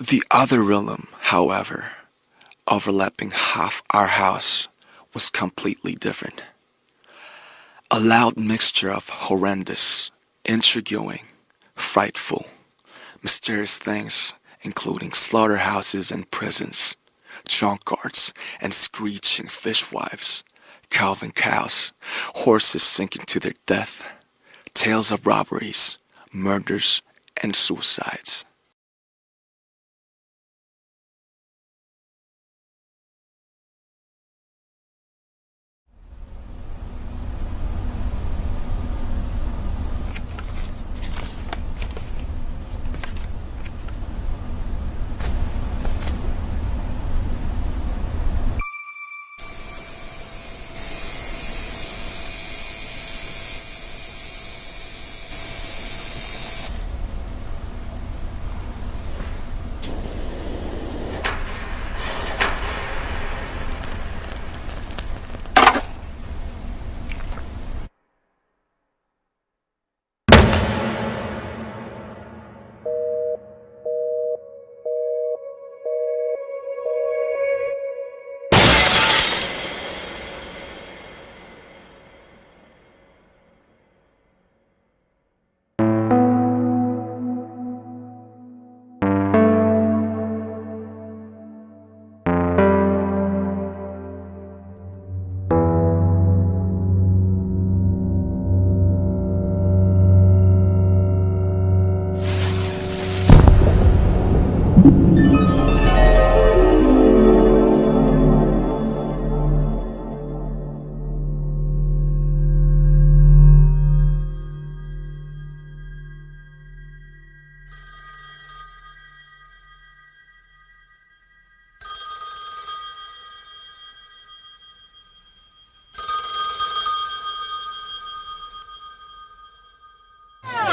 The other realm, however, overlapping half our house, was completely different. A loud mixture of horrendous, intriguing, frightful, mysterious things, including slaughterhouses and prisons, junkyards and screeching fishwives, calving cows, horses sinking to their death, tales of robberies, murders, and suicides.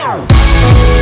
Tchau!